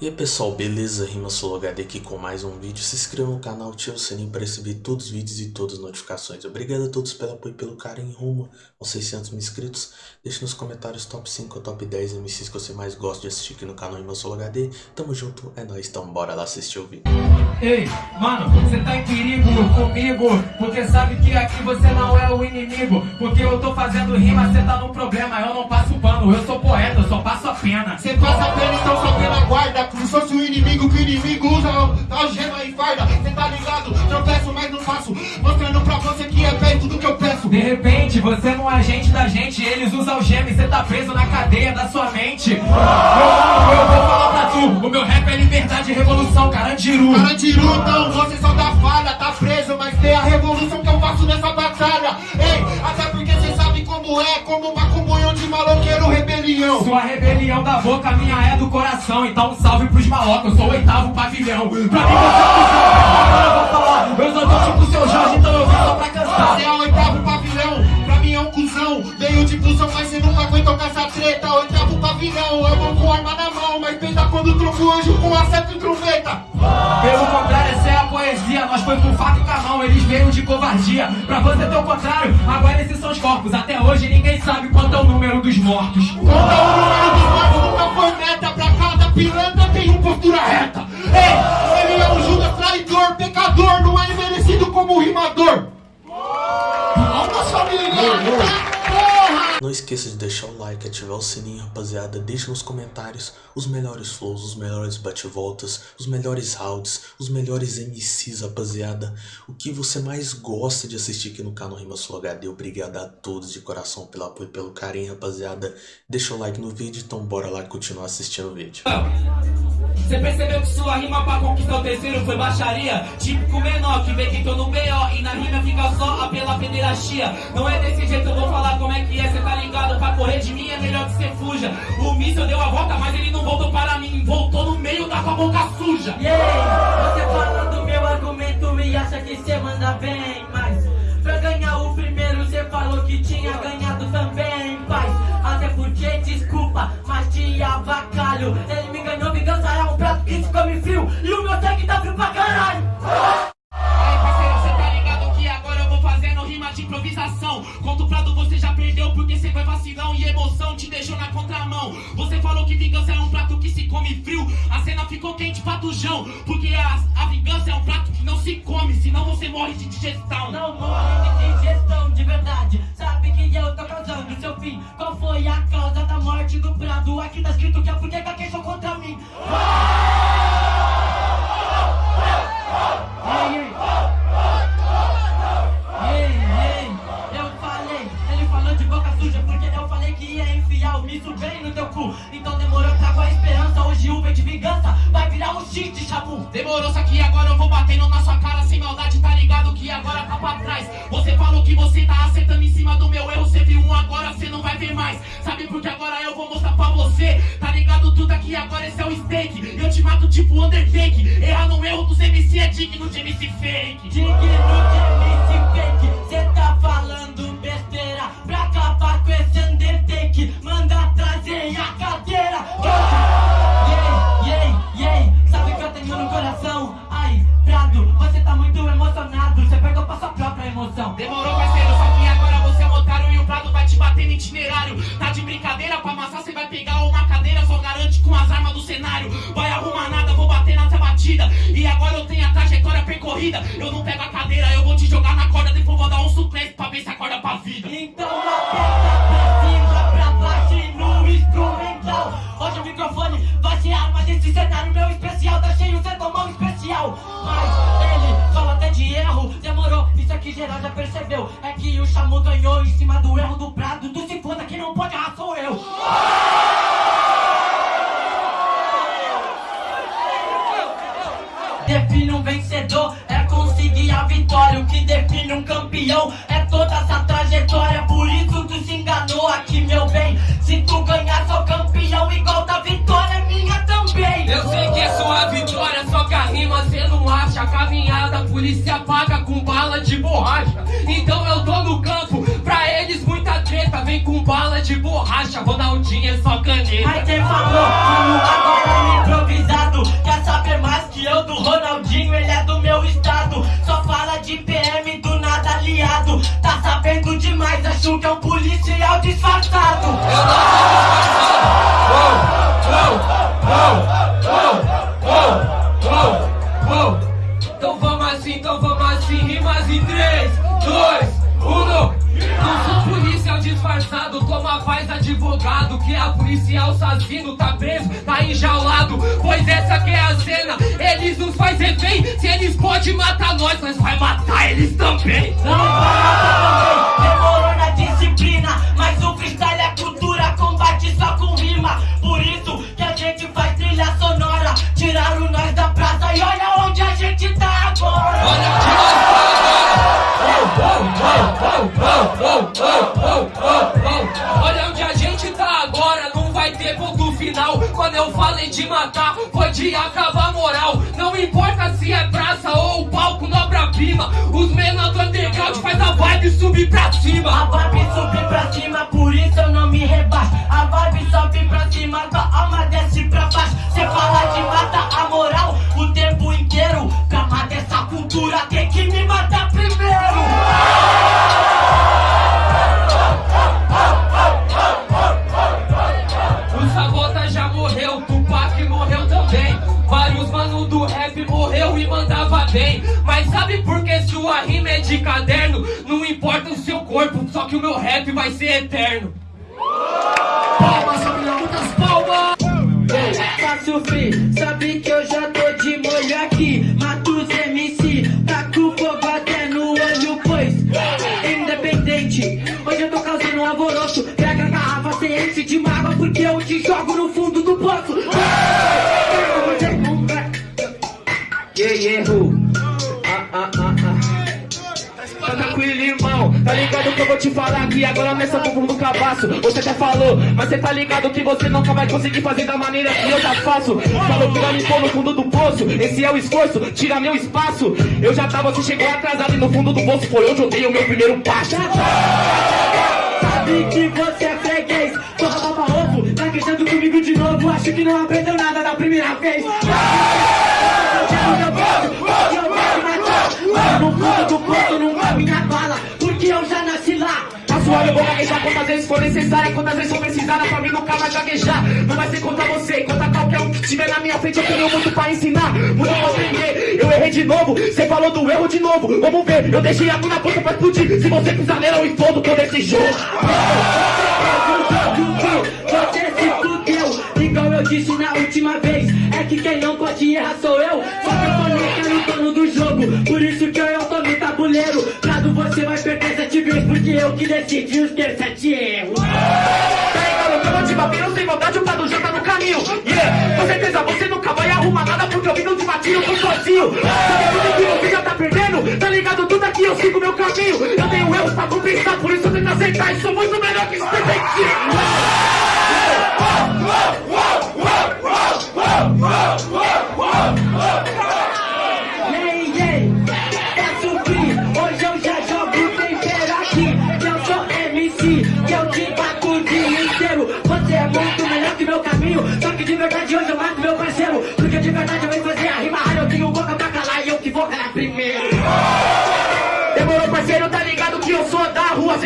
E aí pessoal, beleza? Rima HD aqui com mais um vídeo. Se inscreva no canal, ative o sininho para receber todos os vídeos e todas as notificações. Obrigado a todos pelo apoio e pelo carinho rumo aos 600 mil inscritos. Deixe nos comentários top 5 ou top 10 MCs que você mais gosta de assistir aqui no canal Rima HD. Tamo junto, é nóis, então bora lá assistir o vídeo. Ei, mano, você tá em perigo comigo Porque sabe que aqui você não é o inimigo Porque eu tô fazendo rima, você tá no problema Eu não passo pano, eu sou poeta, eu só passo a pena Você passa a pena, então só pela guarda se fosse o inimigo, que o inimigo usa algema e farda. Cê tá ligado? Tropeço, mas não faço. Mostrando pra você que é perto do que eu peço. De repente, você não é agente da gente Eles usam algema e cê tá preso na cadeia da sua mente. Eu, eu vou falar pra tu O meu rap é liberdade e revolução, Carandiru. Carandiru, então, você só dá falha Tá preso, mas tem a revolução que eu faço nessa batalha. Ei, até porque cê sabe como é Como uma maloqueiro rebelião. Sua rebelião da boca, minha é do coração. Então um salve pros malocos, eu sou o oitavo pavilhão. Pra mim você é eu vou falar. Eu sou do tipo seu Jorge, então eu vim só pra cantar. Você é o oitavo pavilhão, pra mim é um cuzão. Veio de busão, mas cê nunca aguentou com essa treta. Oitavo pavilhão, eu vou com arma na mão Mas pensa quando troco o anjo com acerto e trombeta. Pelo contrário, essa é a poesia. Nós foi com faca e com a mão, eles veio de covardia. Pra você ter o contrário, agora esses são os corpos. Até hoje ninguém mortos. O número dos mortos nunca foi meta Pra cada pilantra tem uma postura reta. Ei, ele é um Judas traidor, pecador Não é merecido como rimador. Alma familiar, porra! Não esqueça de deixar o like, ativar o sininho, rapaziada. Deixe nos comentários os melhores flows, os melhores bate-voltas, os melhores rounds, os melhores MCs, rapaziada. O que você mais gosta de assistir aqui no canal Rima Sul HD. Obrigado a todos de coração pelo apoio e pelo carinho, rapaziada. Deixa o like no vídeo, então bora lá continuar assistindo o vídeo. Você percebeu que sua rima pra conquistar o terceiro foi baixaria? Típico menor que vê que tô no B.O. E na rima fica só a pela pederastia Não é desse jeito, eu vou de mim é melhor que cê fuja. O míssil deu a volta, mas ele não voltou para mim. Voltou no meio da com a boca suja. Yeah, você fala do meu argumento e acha que cê manda bem Mas pra ganhar o primeiro cê falou que tinha ganhado também Paz, até porque desculpa, mas te avacalho. Ele me ganhou, vingança é um prato que se come frio. E vacilão E emoção te deixou na contramão. Você falou que vingança é um prato que se come frio. A cena ficou quente pra tujão Porque a, a vingança é um prato que não se come Senão você morre de digestão. Não morre de digestão de verdade. Sabe que eu tô causando seu fim. Qual foi a causa da morte do prado? Aqui tá escrito que a fudeca queixou contra mim Chabu. Demorou, só que agora eu vou batendo na sua cara sem maldade, tá ligado que agora tá pra trás. Você falou que você tá acertando em cima do meu erro, você viu um agora, você não vai ver mais. Sabe por que agora eu vou mostrar pra você? Tá ligado tudo aqui, agora esse é o steak. Eu te mato tipo Undertake. Errar no erro dos MC é digno de MC fake. Digno Demorou, parceiro, só que agora você é otário e o Prado vai te bater no itinerário. Tá de brincadeira, pra amassar você vai pegar uma cadeira, só garante com as armas do cenário. Vai arrumar nada, vou bater nessa batida. E agora eu tenho a trajetória percorrida. Eu não pego a cadeira, eu vou te jogar na corda, depois vou dar um suplente pra ver se acorda pra vida. Então aperta pra cima, pra baixo e no instrumental. Hoje o microfone vai ser arma desse cenário meu especial. Geral já percebeu. É que o Chamu ganhou em cima do erro do Prado. Tu se foda que não pode errar, sou eu. define um vencedor é conseguir a vitória. O que define um campeão marcha, Ronaldinho é só caneta. Mas quem falou que agora é improvisado? Quer saber mais que eu do Ronaldinho? Ele é do meu estado. Só fala de PM do nada aliado. Tá sabendo demais, acho que é um policial disfarçado. Eu não é policial assassino, tá preso, tá enjaulado. Pois essa que é a cena, eles nos faz refém. Se eles podem matar nós, nós vai matar eles também. Não vai matar também, demorou na disciplina de matar, foi de acabar a moral. Não importa se é praça ou palco, nobra-prima. Os menores do underground faz a vibe subir pra A cima. vibe sobe pra cima, por isso eu não me rebaixo A vibe sobe pra cima, tua alma desce pra baixo Cê fala de matar a moral o tempo inteiro Pra matar essa cultura tem que me matar rap vai ser eterno. Palmas, família, muitas palmas! Faço free, sabe que eu já tô de molho aqui Mato ligado que eu vou te falar aqui Agora nessa fundo do cabaço. Você até falou, mas cê tá ligado que você nunca vai conseguir fazer da maneira que eu já faço. Falou que vai me pôr no fundo do poço Esse é o esforço, tira meu espaço. Eu já tava, você chegou atrasado e no fundo do poço Foi onde eu dei o meu primeiro passo. Sabe que você é freguês, porra baba ovo Tá queixando comigo de novo, acho que não aprendeu nada da primeira vez. No fundo do poço não vai minha bala Eu já nasci lá. A sua eu vou gaguejar quantas vezes for necessária Quantas vezes for precisada pra mim nunca vai gaguejar. Não vai ser contra você, contra qualquer um que estiver na minha frente Eu tenho muito pra ensinar, muito pra aprender. Eu errei de novo, cê falou do erro de novo. Vamos ver, eu deixei a mina pronta pra explodir. Se você pisar nela eu explodo todo esse jogo. Você se fudeu, igual eu disse na Porque eu que decidi os ter sete erros. Tá que eu vou te bater, não sem maldade, o Prado já tá no caminho. Yeah, com certeza você nunca vai arrumar nada Porque eu vim de eu tô sozinho. Sabe que você já tá perdendo? Tá ligado, tudo aqui eu sigo meu caminho. Eu tenho erros pra compensar, por isso eu tento aceitar. E sou muito melhor que esse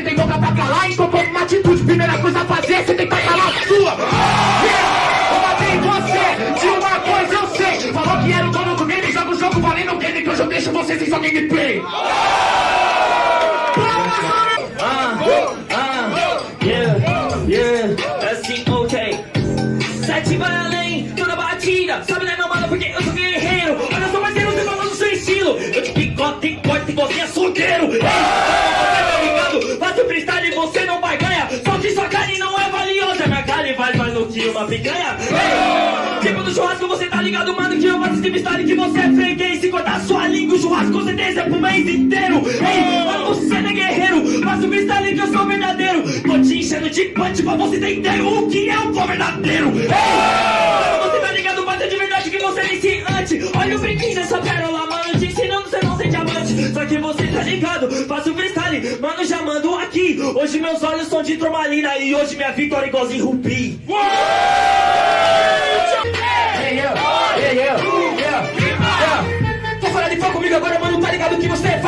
Você tem boca pra calar, então toma uma atitude Primeira coisa a fazer, você tem que calar a sua. Eu matei você, de uma coisa eu sei. Falou que era o dono do game, joga o jogo valendo o game Que hoje eu deixo você sem sua gameplay. Sabe né, meu mano, porque eu sou guerreiro. Olha só, parceiro, você falando do seu estilo. Eu te picote corte você é solteiro. Ei, Freestyle que você é freguês Se cortar sua língua, o churrasco com certeza é pro mês inteiro. Ei, mano, você não é guerreiro Faço freestyle que eu sou verdadeiro. Tô te enchendo de punch pra você entender o que é o verdadeiro Ei, mano, você tá ligado, mas é de verdade que você é iniciante. Olha o brinquinho dessa pérola, mano Te ensinando você não ser diamante. Só que você tá ligado, faço freestyle Mano, já mando aqui. Hoje meus olhos são de turmalina E hoje minha vitória é igualzinho rubi. Hey, yeah, yeah, yeah,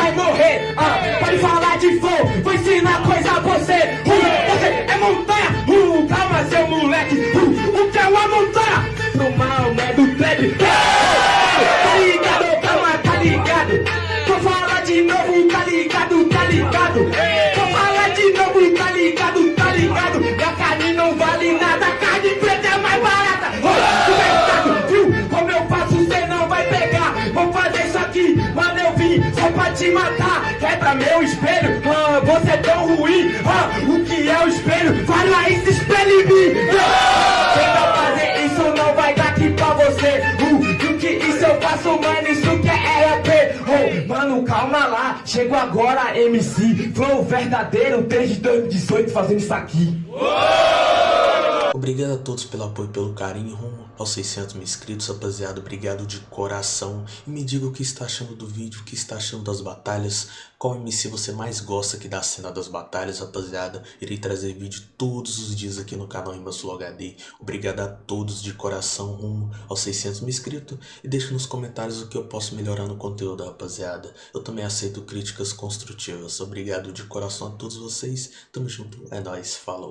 vai morrer? Ah, pode falar de fogo, vou ensinar coisa você, uh, você é montanha, uh, calma seu moleque, uh, o que é uma montanha? No mal, né, do trap, ah, tenta fazer isso, não vai dar aqui pra você, uh, do que isso eu faço, mano, isso que é RAP, oh, mano, calma lá, chego agora, MC, flow verdadeiro, desde 2018 fazendo isso aqui. Obrigado a todos pelo apoio e pelo carinho rumo aos 600 mil inscritos, rapaziada. Obrigado de coração. E me diga o que está achando do vídeo, o que está achando das batalhas. Qual MC você mais gosta aqui da cena das batalhas, rapaziada. Irei trazer vídeo todos os dias aqui no canal Sul HD. Obrigado a todos de coração rumo aos 600 mil inscritos. E deixe nos comentários o que eu posso melhorar no conteúdo, rapaziada. Eu também aceito críticas construtivas. Obrigado de coração a todos vocês. Tamo junto. É nóis. Falou.